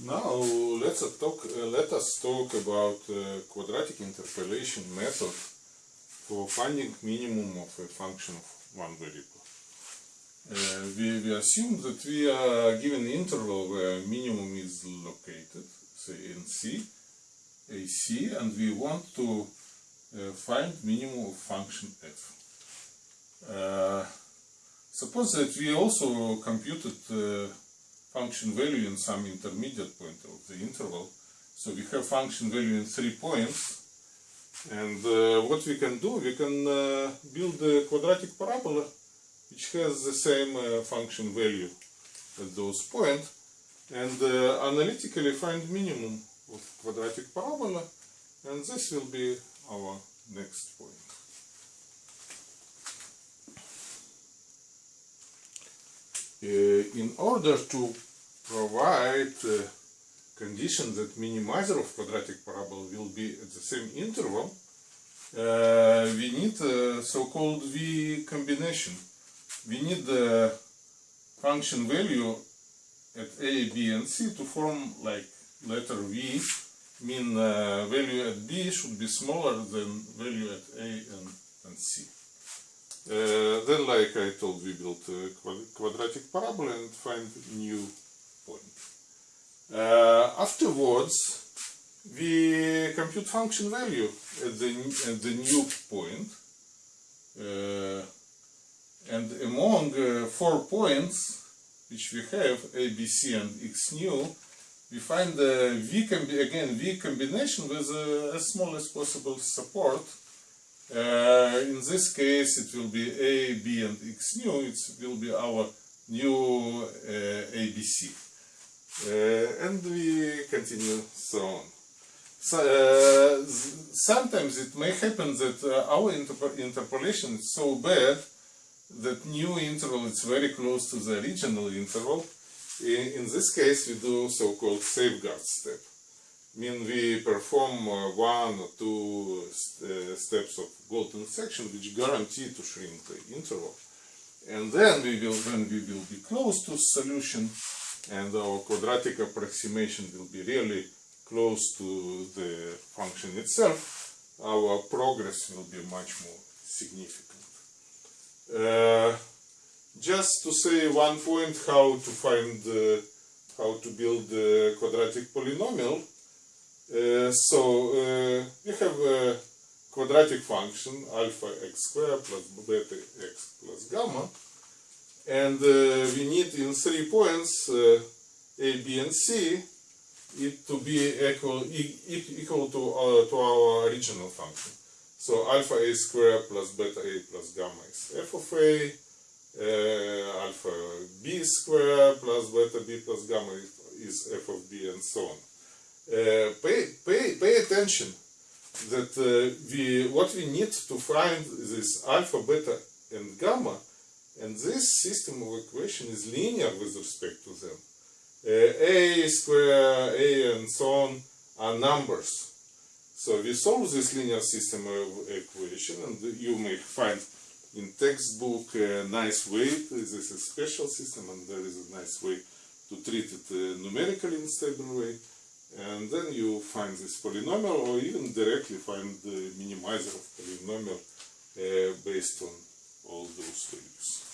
Now let's talk. Uh, let us talk about uh, quadratic interpolation method for finding minimum of a function of one variable. Uh, we, we assume that we are given interval where minimum is located, say in C, AC, and we want to uh, find minimum of function f. Uh, suppose that we also computed uh, function value in some intermediate point of the interval. So we have function value in three points. And uh, what we can do, we can uh, build a quadratic parabola which has the same uh, function value at those points and uh, analytically find minimum of quadratic parabola and this will be our next point. In order to provide uh, condition that minimizer of quadratic parabola will be at the same interval, uh, we need a so-called V combination. We need the function value at A, B and C to form like letter V, mean uh, value at B should be smaller than value at A and, and C. Uh, then, like I told, we build a quadratic parabola and find new point. Uh, afterwards, we compute function value at the, at the new point. Uh, and among uh, four points which we have, A, B, C and X new, we find the V again V combination with uh, as small as possible support. Uh, in this case, it will be A, B, and X new. It will be our new uh, ABC. Uh, and we continue so on. So, uh, sometimes it may happen that uh, our interpolation is so bad that new interval is very close to the original interval. In, in this case, we do so-called safeguard step. Mean we perform uh, one or two steps of golden section which guarantee to shrink the interval. And then we will, when we will be close to solution and our quadratic approximation will be really close to the function itself, our progress will be much more significant. Uh, just to say one point how to find uh, how to build the quadratic polynomial. Uh, so uh, we have a quadratic function alpha x squared plus beta x plus gamma and uh, we need in three points uh, a, b and c it to be equal, e equal to, uh, to our original function. So alpha a squared plus beta a plus gamma is f of a, uh, alpha b squared plus beta b plus gamma is f of b and so on. Uh, pay, pay, pay attention that uh, we what we need to find this alpha, beta and gamma and this system of equation is linear with respect to them. Uh, a square, a and so on are numbers. So we solve this linear system of equation and you may find in textbook a nice way, this is a special system and there is a nice way to treat it uh, numerically in a stable way and then you find this polynomial or even directly find the minimizer of polynomial uh, based on all those values.